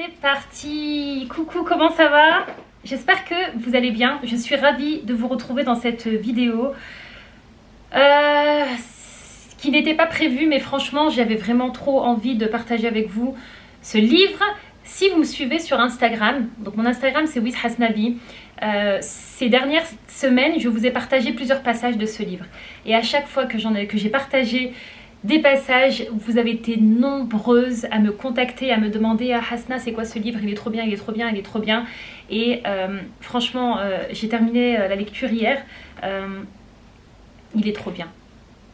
C'est parti Coucou, comment ça va? J'espère que vous allez bien. Je suis ravie de vous retrouver dans cette vidéo. Euh, qui n'était pas prévu, mais franchement, j'avais vraiment trop envie de partager avec vous ce livre. Si vous me suivez sur Instagram, donc mon Instagram c'est WizHasnabi, euh, ces dernières semaines, je vous ai partagé plusieurs passages de ce livre. Et à chaque fois que j'ai partagé des passages, vous avez été nombreuses à me contacter, à me demander ah, Hasna c'est quoi ce livre, il est trop bien, il est trop bien, il est trop bien. Et euh, franchement, euh, j'ai terminé euh, la lecture hier, il est trop bien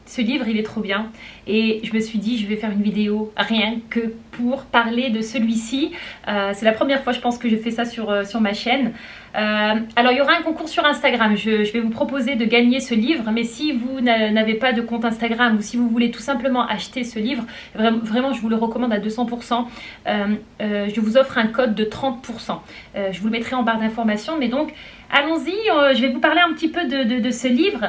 ce livre il est trop bien. Et je me suis dit je vais faire une vidéo rien que pour parler de celui-ci. Euh, c'est la première fois je pense que je fais ça sur, euh, ma chaîne. Euh, alors il y aura un concours sur Instagram. Je, vais vous proposer de gagner ce livre. Mais si vous n'avez pas de compte Instagram ou si vous voulez tout simplement acheter ce livre vraiment, je vous le recommande à 200% je vous offre un code de 30% je vous le mettrai en barre d'informations mais donc allons-y. Je vais vous parler un petit peu de ce livre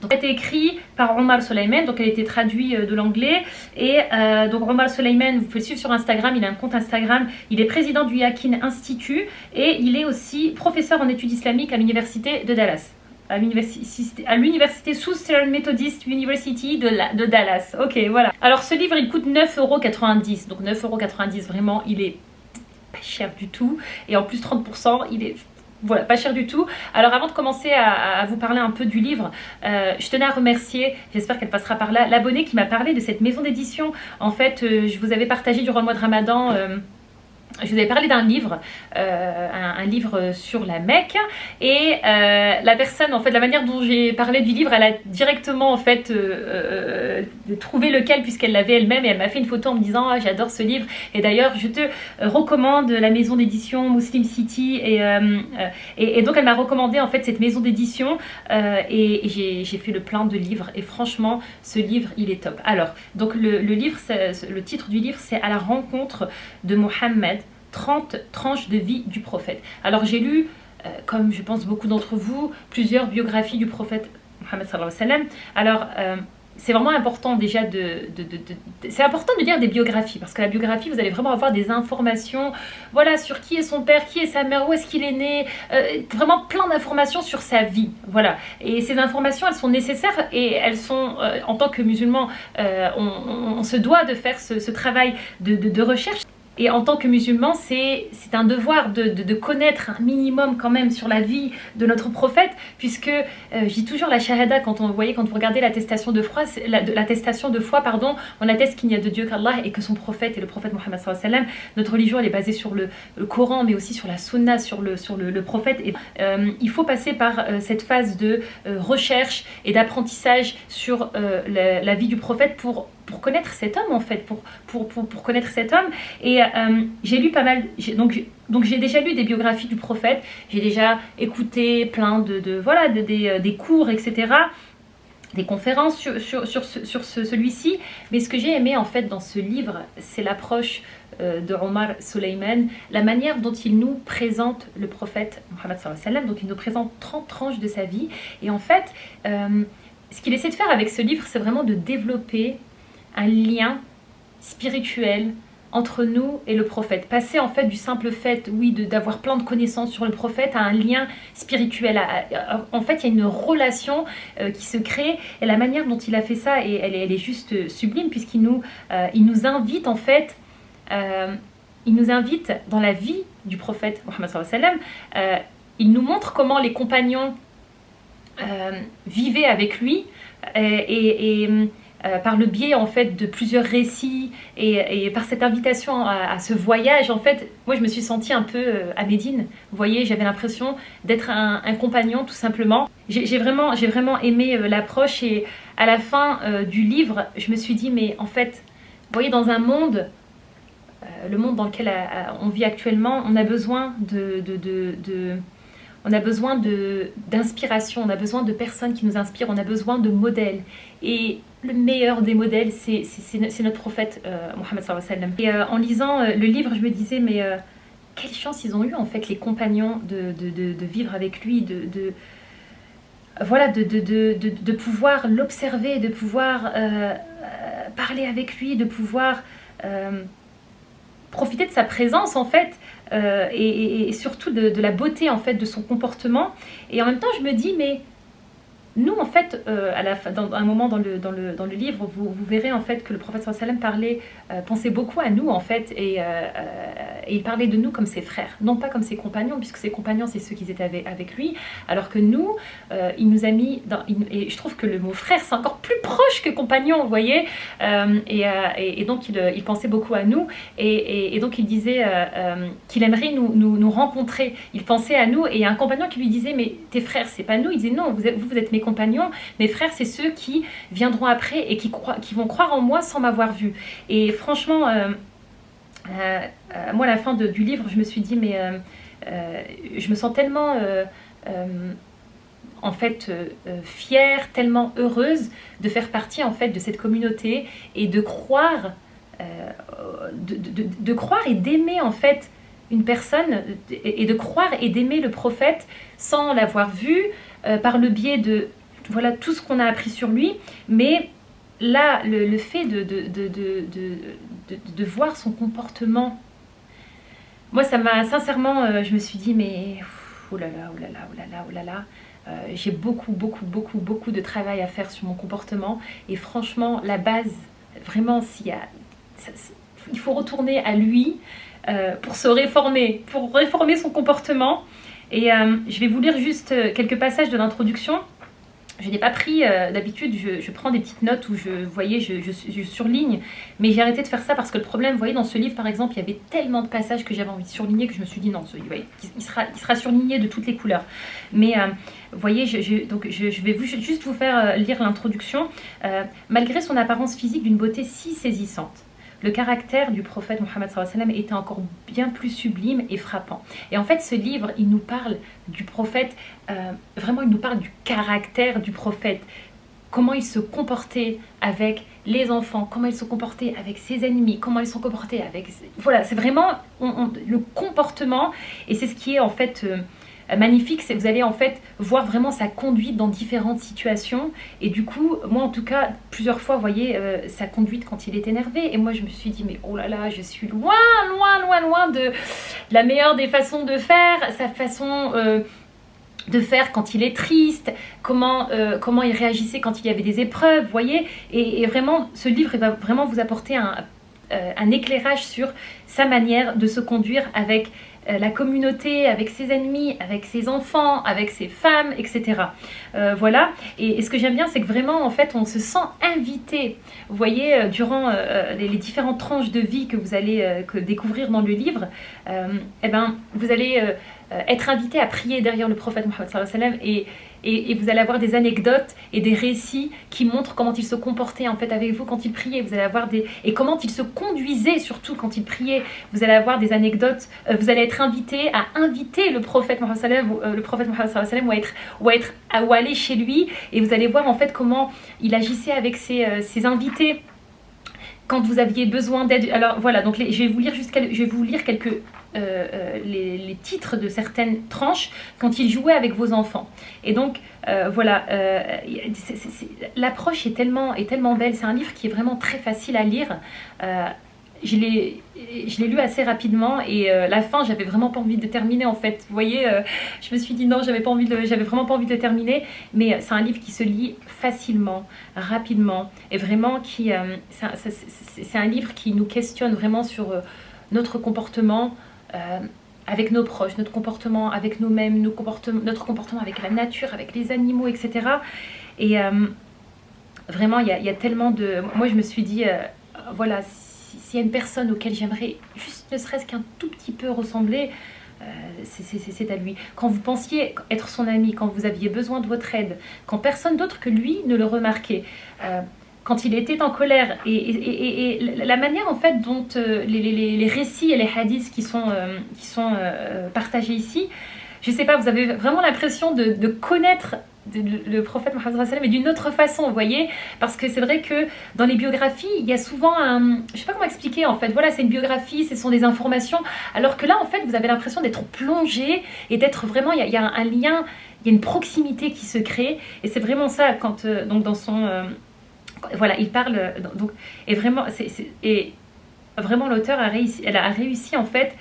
donc, elle a été écrit par Omar Soleiman, donc elle a été traduite euh, de l'anglais. Et euh, donc Omar Soleiman, vous pouvez le suivre sur Instagram, il a un compte Instagram. Il est président du Yakin Institute et il est aussi professeur en études islamiques à l'université de Dallas à l'université Southern Methodist University de, de, Dallas. Ok, voilà. Alors ce livre, il coûte 9,90€. Donc 9,90€, vraiment, il est pas cher du tout. Et en plus 30%, il est voilà, pas cher du tout. Alors avant de commencer à, vous parler un peu du livre, euh, je tenais à remercier, j'espère qu'elle passera par là, l'abonné qui m'a parlé de cette maison d'édition. En fait, euh, je vous avais partagé durant le mois de Ramadan... Euh, je vous avais parlé d'un livre, euh, un, livre sur la Mecque et euh, la personne, en fait, la manière dont j'ai parlé du livre, elle a directement en fait euh, trouvé lequel puisqu'elle l'avait elle-même et elle m'a fait une photo en me disant ah, j'adore ce livre et d'ailleurs je te recommande la maison d'édition Muslim City et, et, donc elle m'a recommandé en fait cette maison d'édition et, j'ai fait le plein de livres et franchement ce livre il est top. Alors donc le, le livre, le titre du livre c'est à la rencontre de Mohammed 30 tranches de vie du prophète. Alors j'ai lu, euh, comme je pense beaucoup d'entre vous, plusieurs biographies du prophète Mohammed. Alors euh, c'est vraiment important déjà de, c'est important de lire des biographies parce que la biographie vous allez vraiment avoir des informations voilà sur qui est son père qui est sa mère où est-ce qu'il est né euh, vraiment plein d'informations sur sa vie voilà et ces informations elles sont nécessaires et elles sont en tant que musulman on, se doit de faire ce travail de recherche et en tant que musulman, c'est un devoir de, connaître un minimum quand même sur la vie de notre prophète, puisque euh, dis toujours la shahada, quand on voyez, quand vous regardez l'attestation de foi, l'attestation de foi, pardon, on atteste qu'il n'y a de Dieu qu'Allah et que son prophète est le prophète Mohammed sallam. Notre religion, elle est basée sur le, Coran, mais aussi sur la sunna, sur le, sur le, prophète. Euh, il faut passer par euh, cette phase de recherche et d'apprentissage sur la vie du prophète pour pour connaître cet homme en fait, pour, pour, pour, connaître cet homme. Et euh, j'ai lu pas mal, donc donc j'ai déjà lu des biographies du prophète, j'ai déjà écouté plein de, de voilà des, euh, cours, etc des conférences sur, sur, sur, sur celui-ci. Mais ce que j'ai aimé en fait dans ce livre, c'est l'approche euh, de Omar Suleiman, la manière dont il nous présente le prophète Mohammed donc il nous présente 30 tranches de sa vie. Et en fait, ce qu'il essaie de faire avec ce livre, c'est vraiment de développer un lien spirituel entre nous et le prophète. Passer en fait du simple fait, oui, d'avoir plein de connaissances sur le prophète à un lien spirituel. en fait, il y a une relation euh, qui se crée et la manière dont il a fait ça, et elle, est juste sublime puisqu'il nous, euh, nous invite en fait, euh, il nous invite dans la vie du prophète Mohammed il nous montre comment les compagnons vivaient avec lui et euh, par le biais en fait de plusieurs récits et, par cette invitation à, ce voyage en fait moi je me suis sentie un peu euh, à Médine vous voyez j'avais l'impression d'être un, compagnon tout simplement j'ai vraiment, vraiment aimé euh, l'approche et à la fin du livre je me suis dit mais en fait vous voyez dans un monde le monde dans lequel on vit actuellement on a besoin de, de on a besoin d'inspiration, on a besoin de personnes qui nous inspirent, on a besoin de modèles. Et le meilleur des modèles, c'est notre prophète euh, Mohammed sallam. Et euh, en lisant euh, le livre, je me disais, mais quelle chance ils ont eu en fait les compagnons de, vivre avec lui, de, voilà, de, pouvoir l'observer, de pouvoir parler avec lui, de pouvoir profiter de sa présence en fait et, surtout de, la beauté en fait de son comportement et en même temps je me dis mais nous, en fait, euh, à un moment dans le, livre, vous, verrez en fait que le prophète sallam parlait, euh, pensait beaucoup à nous en fait, et, euh, et, il parlait de nous comme ses frères, non pas comme ses compagnons, puisque ses compagnons c'est ceux qui étaient avec, lui, alors que nous, il nous a mis, dans, et je trouve que le mot frère c'est encore plus proche que compagnon, vous voyez, et, donc il, pensait beaucoup à nous, et, donc il disait qu'il aimerait nous, rencontrer, il pensait à nous, et il y a un compagnon qui lui disait mais tes frères c'est pas nous, il disait non, vous, vous, vous êtes mes compagnons, mes frères, c'est ceux qui viendront après et qui, croient, qui vont croire en moi sans m'avoir vu. Et franchement, euh, euh, euh, moi, à la fin du livre, je me suis dit, mais je me sens tellement en fait fière, tellement heureuse de faire partie en fait de cette communauté et de croire, de, croire et d'aimer en fait une personne et de croire et d'aimer le prophète sans l'avoir vu par le biais de voilà tout ce qu'on a appris sur lui, mais là, le, fait de voir son comportement, moi, ça m'a, sincèrement, euh, je me suis dit, mais, oh là là, oh là là, oh là là, euh, j'ai beaucoup, beaucoup, beaucoup, beaucoup de travail à faire sur mon comportement, et franchement, la base, vraiment, s'il il faut retourner à lui euh, pour se réformer, pour réformer son comportement, et je vais vous lire juste quelques passages de l'introduction, je n'ai pas pris, euh, d'habitude, je, prends des petites notes où je, voyez, je, surligne, mais j'ai arrêté de faire ça parce que le problème, vous voyez, dans ce livre, par exemple, il y avait tellement de passages que j'avais envie de surligner que je me suis dit non, ce, il, sera, surligné de toutes les couleurs. Mais, euh, vous voyez, je, donc je, vais juste vous faire euh, lire l'introduction. malgré son apparence physique d'une beauté si saisissante, le caractère du prophète Mohammed était encore bien plus sublime et frappant. Et en fait, ce livre, il nous parle du prophète, euh, vraiment, il nous parle du caractère du prophète, comment il se comportait avec les enfants, comment il se comportait avec ses ennemis, comment ils se comportait avec... Voilà, c'est vraiment le comportement, et c'est ce qui est en fait... Euh, magnifique, c'est vous allez en fait voir vraiment sa conduite dans différentes situations. Et du coup, moi en tout cas, plusieurs fois, voyez, euh, sa conduite quand il est énervé. Et moi je me suis dit, mais oh là là, je suis loin, loin, loin, loin de la meilleure des façons de faire, sa façon... Euh, de faire quand il est triste, comment, comment il réagissait quand il y avait des épreuves, vous voyez. Et, vraiment, ce livre va vraiment vous apporter un, éclairage sur sa manière de se conduire avec euh, la communauté, avec ses ennemis, avec ses enfants, avec ses femmes, etc. Euh, voilà. Et, ce que j'aime bien, c'est que vraiment, en fait, on se sent invité. Vous voyez, euh, durant les, différentes tranches de vie que vous allez découvrir dans le livre, eh ben, vous allez être invité à prier derrière le prophète Mohammed et et, vous allez avoir des anecdotes et des récits qui montrent comment il se comportait en fait avec vous quand il priait. Vous allez avoir des et comment il se conduisait surtout quand il priait. Vous allez avoir des anecdotes. Euh, vous allez être invité à inviter le prophète Mohammed euh, le prophète Mohammed ou ou à, aller chez lui et vous allez voir en fait comment il agissait avec ses, euh, ses invités quand vous aviez besoin d'aide. Alors voilà, donc je, vais vous lire je vais vous lire quelques euh, euh, les, titres de certaines tranches quand il jouait avec vos enfants. Et donc, euh, voilà, l'approche est tellement, est tellement belle. C'est un livre qui est vraiment très facile à lire. je l'ai lu assez rapidement et la fin j'avais vraiment pas envie de terminer en fait vous voyez je me suis dit non j'avais pas vraiment pas envie de terminer mais c'est un livre qui se lit facilement rapidement et vraiment qui c'est un, livre qui nous questionne vraiment sur notre comportement euh, avec nos proches, notre comportement avec nous-mêmes, notre comportement avec la nature, avec les animaux, etc. Et euh, vraiment, il y, a tellement de... Moi, je me suis dit, euh, voilà, s'il y a une personne auquel j'aimerais juste ne serait-ce qu'un tout petit peu ressembler, c'est à lui. Quand vous pensiez être son ami, quand vous aviez besoin de votre aide, quand personne d'autre que lui ne le remarquait, quand il était en colère et, la manière en fait dont euh, les, récits et les hadiths qui sont, euh, qui sont euh, partagés ici, je sais pas, vous avez vraiment l'impression de, connaître le prophète Mohammed mais d'une autre façon, vous voyez Parce que c'est vrai que dans les biographies, il y a souvent un... Je sais pas comment expliquer en fait. Voilà, c'est une biographie, ce sont des informations. Alors que là, en fait, vous avez l'impression d'être plongé et d'être vraiment... Il y, a, un lien, il y a une proximité qui se crée. Et c'est vraiment ça, quand donc dans son voilà, il parle, donc, et vraiment, et Vraiment, l'auteur a réussi, elle a réussi en fait,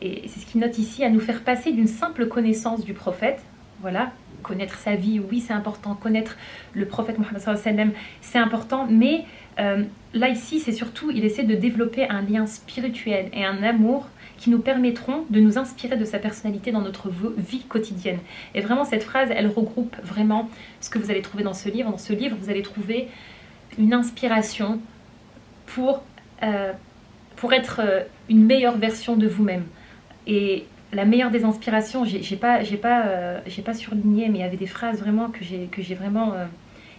et c'est ce qu'il note ici, à nous faire passer d'une simple connaissance du prophète, voilà, connaître sa vie, oui c'est important, connaître le prophète Mohammed c'est important, mais euh, là ici c'est surtout, il essaie de développer un lien spirituel et un amour qui nous permettront de nous inspirer de sa personnalité dans notre vie quotidienne. Et vraiment cette phrase, elle regroupe vraiment ce que vous allez trouver dans ce livre. Dans ce livre, vous allez trouver une inspiration pour, euh, pour être euh, une meilleure version de vous-même. Et la meilleure des inspirations, j'ai pas, pas, euh, pas surligné, mais il y avait des phrases vraiment que j'ai vraiment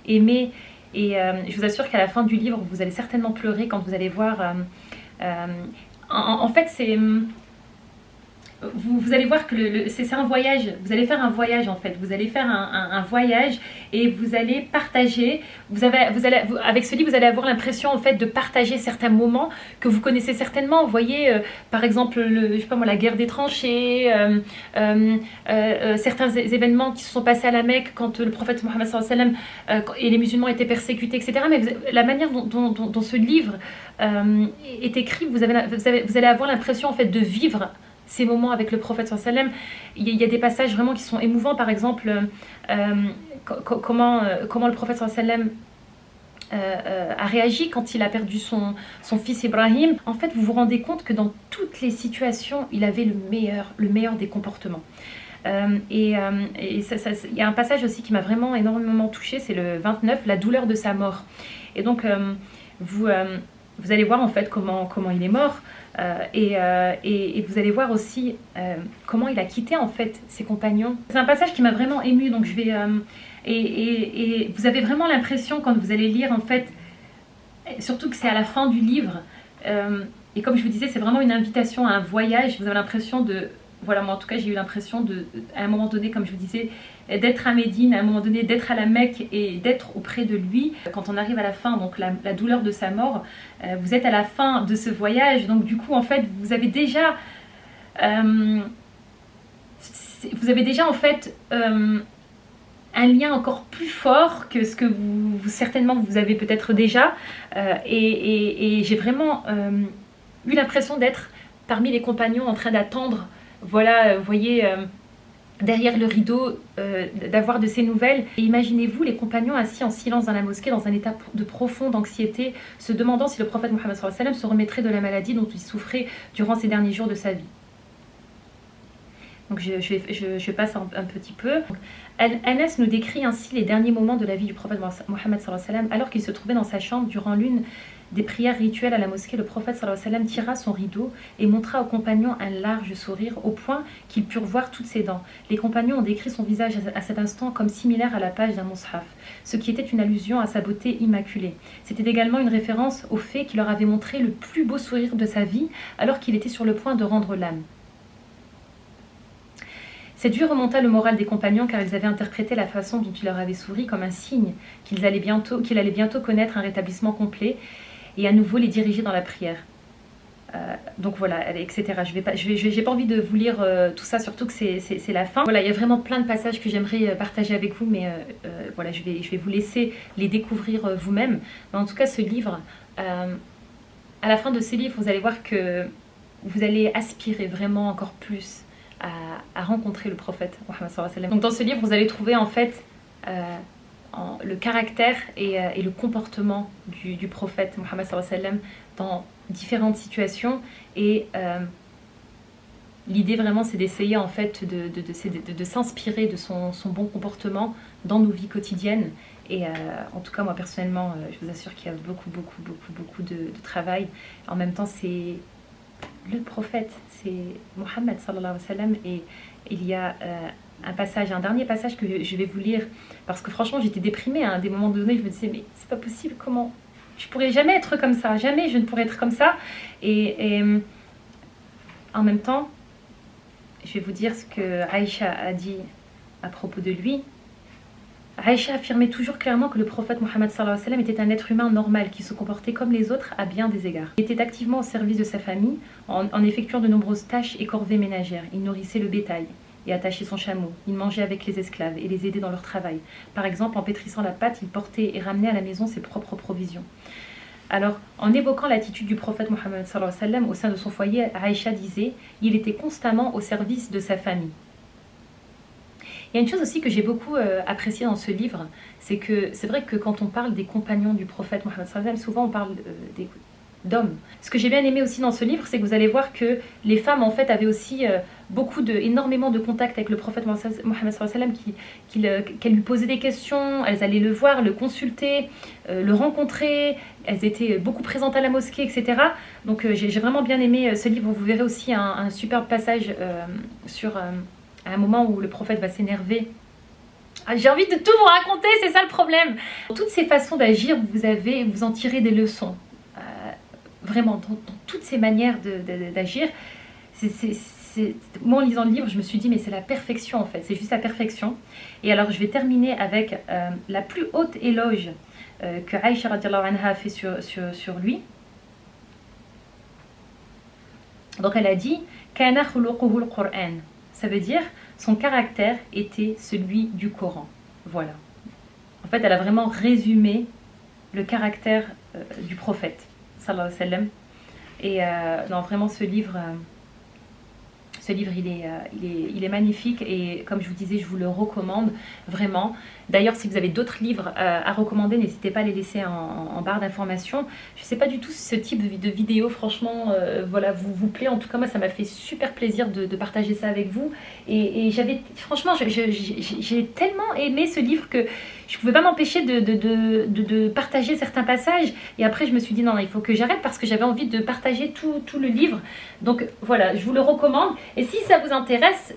aimées. Et je vous assure qu'à la fin du livre, vous allez certainement pleurer quand vous allez voir. en, fait, c'est vous, allez voir que c'est un voyage, vous allez faire un voyage en fait, vous allez faire un, voyage et vous allez partager, vous avez, avec ce livre vous allez avoir l'impression en fait de partager certains moments que vous connaissez certainement, vous voyez euh, par exemple la guerre des tranchées, euh, euh, certains événements qui se sont passés à la Mecque quand le prophète Mohammed et les musulmans étaient persécutés etc. Mais la manière dont, ce livre est écrit, vous, vous allez avoir l'impression en fait de vivre ces moments avec le prophète sallam. Il y a des passages vraiment qui sont émouvants, par exemple, euh, comment, euh, comment le prophète sallam euh, a réagi quand il a perdu son, son fils Ibrahim. En fait, vous vous rendez compte que dans toutes les situations, il avait le meilleur, le meilleur des comportements. et, il y a un passage aussi qui m'a vraiment énormément touchée, c'est le 29, la douleur de sa mort. Et donc, vous, vous allez voir en fait comment, comment il est mort. Euh, euh, et, vous allez voir aussi euh, comment il a quitté en fait ses compagnons. C'est un passage qui m'a vraiment ému, donc je vais... Et, vous avez vraiment l'impression quand vous allez lire en fait, surtout que c'est à la fin du livre, et comme je vous disais, c'est vraiment une invitation à un voyage, vous avez l'impression de... Voilà, moi en tout cas j'ai eu l'impression de, à un moment donné, comme je vous disais, d'être à Médine, à un moment donné d'être à la Mecque et d'être auprès de lui. Quand on arrive à la fin, donc la, douleur de sa mort, euh, vous êtes à la fin de ce voyage, donc du coup en fait vous avez déjà... Euh, vous avez déjà en fait euh, un lien encore plus fort que ce que vous, certainement vous avez peut-être déjà et, et j'ai vraiment eu l'impression d'être parmi les compagnons en train d'attendre voilà, vous voyez, derrière le rideau, euh, d'avoir de ces nouvelles. Et imaginez-vous les compagnons assis en silence dans la mosquée, dans un état de profonde anxiété, se demandant si le prophète Mohammed se remettrait de la maladie dont il souffrait durant ces derniers jours de sa vie. Donc je, passe un, petit peu. Anas nous décrit ainsi les derniers moments de la vie du prophète Mohammed alors qu'il se trouvait dans sa chambre durant l'une des prières rituelles à la mosquée, le prophète tira son rideau et montra aux compagnons un large sourire au point qu'ils purent voir toutes ses dents. Les compagnons ont décrit son visage à cet instant comme similaire à la page d'un mushaf, ce qui était une allusion à sa beauté immaculée. C'était également une référence au fait qu'il leur avait montré le plus beau sourire de sa vie alors qu'il était sur le point de rendre l'âme. Vue remonta le moral des compagnons car ils avaient interprété la façon dont il leur avait souri comme un signe qu'il allait allait bientôt connaître un rétablissement complet et à nouveau les diriger dans la prière. Euh, donc voilà, etc. Je n'ai pas, je pas envie de vous lire euh, tout ça, surtout que c'est la fin. Voilà, il y a vraiment plein de passages que j'aimerais euh, partager avec vous, mais voilà, je vais, je vais vous laisser les découvrir vous-même. Mais en tout cas, ce livre, à la fin de ce livre, vous allez voir que vous allez aspirer vraiment encore plus à, rencontrer le prophète Donc dans ce livre, vous allez trouver en fait le caractère euh, et, le comportement du, prophète Mohammed dans différentes situations. Et euh, l'idée vraiment c'est d'essayer en fait de, s'inspirer de son, bon comportement dans nos vies quotidiennes. Et euh, en tout cas moi personnellement je vous assure qu'il y a beaucoup beaucoup beaucoup beaucoup de, travail. En même temps c'est le prophète c'est Mohammed sallallahu et il y a un passage, un dernier passage que je vais vous lire, parce que franchement j'étais déprimée à des moments donnés, je me disais mais c'est pas possible, comment Je pourrais jamais être comme ça, jamais je ne pourrais être comme ça. Et, en même temps, je vais vous dire ce que Aïcha a dit à propos de lui. Aïcha affirmait toujours clairement que le prophète Mohammed était un être humain normal qui se comportait comme les autres à bien des égards. Il était activement au service de sa famille en effectuant de nombreuses tâches et corvées ménagères. Il nourrissait le bétail, et attacher son chameau. Il mangeait avec les esclaves et les aidait dans leur travail. Par exemple, en pétrissant la pâte, il portait et ramenait à la maison ses propres provisions. Alors, en évoquant l'attitude du prophète Mohammed au sein de son foyer, Aïcha disait il était constamment au service de sa famille. Il y a une chose aussi que j'ai beaucoup euh, appréciée dans ce livre, c'est que c'est vrai que quand on parle des compagnons du prophète Mohammed, souvent on parle euh, d'hommes. Ce que j'ai bien aimé aussi dans ce livre, c'est que vous allez voir que les femmes en fait avaient aussi euh, beaucoup de, énormément de contacts avec le prophète Mohammed qui, qu'elles lui posaient des questions, elles allaient le voir, le consulter, le rencontrer, elles étaient beaucoup présentes à la mosquée, etc. Donc j'ai vraiment bien aimé ce livre. Vous verrez aussi un, un superbe passage sur à un moment où le prophète va s'énerver. Ah, j'ai envie de tout vous raconter, c'est ça le problème. Toutes ces façons d'agir, vous avez, vous en tirez des leçons. Euh, vraiment, dans, toutes ces manières d'agir, moi en lisant le livre, je me suis dit, mais c'est la perfection en fait, c'est juste la perfection. Et alors je vais terminer avec euh, la plus haute éloge euh, que Aïcha anha a fait sur, lui. Donc elle a dit, Kana Qur'an ça veut dire son caractère était celui du Coran. Voilà. En fait, elle a vraiment résumé le caractère euh, du prophète. Et euh, dans vraiment ce livre, euh, ce livre, il est, euh, il, est, il est, magnifique et comme je vous disais, je vous le recommande vraiment. D'ailleurs, si vous avez d'autres livres euh, à recommander, n'hésitez pas à les laisser en, barre d'informations. Je ne sais pas du tout si ce type de vidéo, franchement, euh, voilà, vous, vous plaît. En tout cas, moi, ça m'a fait super plaisir de, partager ça avec vous. Et, j'avais, franchement, j'ai tellement aimé ce livre que je ne pouvais pas m'empêcher de, de, partager certains passages. Et après, je me suis dit, non, il faut que j'arrête parce que j'avais envie de partager tout, tout le livre. Donc voilà, je vous le recommande. Et si ça vous intéresse,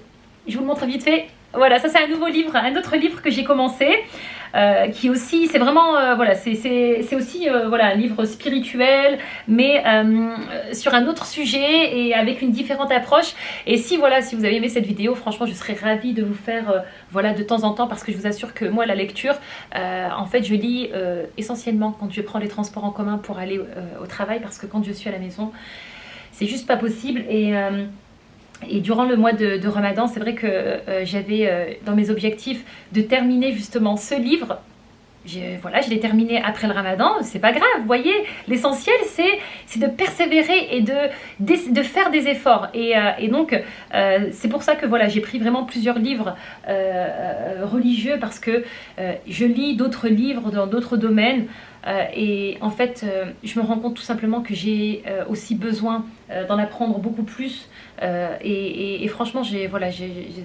je vous le montre vite fait. Voilà, ça c'est un nouveau livre, un autre livre que j'ai commencé. Euh, qui aussi, c'est vraiment, euh, voilà, c'est aussi euh, voilà, un livre spirituel, mais sur un autre sujet et avec une différente approche. Et si voilà, si vous avez aimé cette vidéo, franchement, je serais ravie de vous faire, voilà, de temps en temps, parce que je vous assure que moi, la lecture, en fait, je lis essentiellement quand je prends les transports en commun pour aller au travail, parce que quand je suis à la maison, c'est juste pas possible. Et et durant le mois de, Ramadan, c'est vrai que euh, j'avais euh, dans mes objectifs de terminer justement ce livre. Voilà, je l'ai terminé après le ramadan, c'est pas grave, vous voyez, l'essentiel c'est de persévérer et de, faire des efforts. Et, euh, et donc, c'est pour ça que voilà, j'ai pris vraiment plusieurs livres religieux parce que je lis d'autres livres dans d'autres domaines. Euh, et en fait, euh, je me rends compte tout simplement que j'ai euh, aussi besoin d'en apprendre beaucoup plus. Et, franchement, voilà,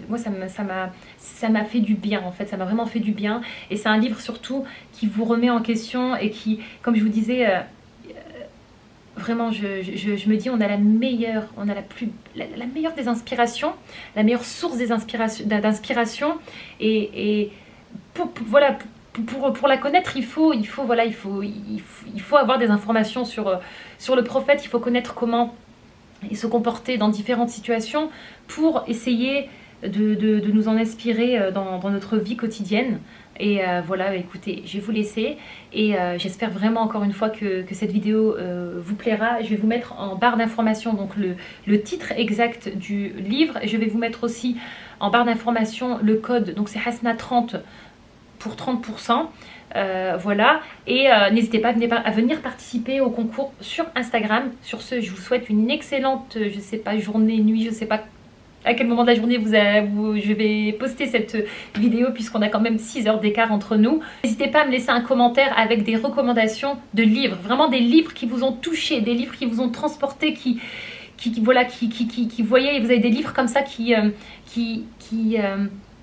moi, ça m'a fait du bien, en fait. Ça m'a vraiment fait du bien. Et c'est un livre surtout qui vous remet en question et qui, comme je vous disais vraiment, je, me dis, on a la meilleure, on a la plus, la, meilleure des inspirations, la meilleure source d'inspiration, et, et voilà, pour, la connaître, il faut, il faut, voilà, il faut, il faut, avoir des informations sur, euh, sur le prophète, il faut connaître comment il se comporter dans différentes situations pour essayer de, de, nous en inspirer euh, dans, dans, notre vie quotidienne. Et euh, voilà, écoutez, je vais vous laisser et j'espère vraiment encore une fois que, que cette vidéo vous plaira. Je vais vous mettre en barre d'informations donc le, le, titre exact du livre. Je vais vous mettre aussi en barre d'informations le code, donc c'est Hasna30 pour 30%. Euh, voilà, et euh, n'hésitez pas à venir, participer au concours sur Instagram. Sur ce, je vous souhaite une excellente, je sais pas, journée, nuit, je sais pas à quel moment de la journée vous, je vais poster cette vidéo puisqu'on a quand même 6 heures d'écart entre nous. N'hésitez pas à me laisser un commentaire avec des recommandations de livres, vraiment des livres qui vous ont touché, des livres qui vous ont transporté, qui, qui, voilà, qui, qui, qui, qui voyez, vous avez des livres comme ça qui, euh, qui, qui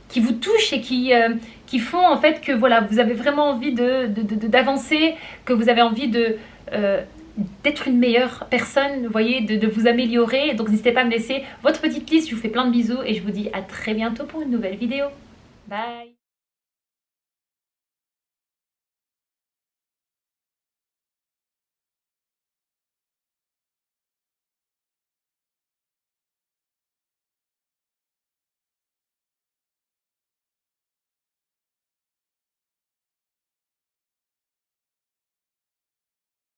qui vous touchent et qui, euh, qui font en fait que voilà, vous avez vraiment envie d'avancer, de, que vous avez envie de... Euh, d'être une meilleure personne, vous voyez, de, de vous améliorer. Donc n'hésitez pas à me laisser votre petite liste. Je vous fais plein de bisous et je vous dis à très bientôt pour une nouvelle vidéo. Bye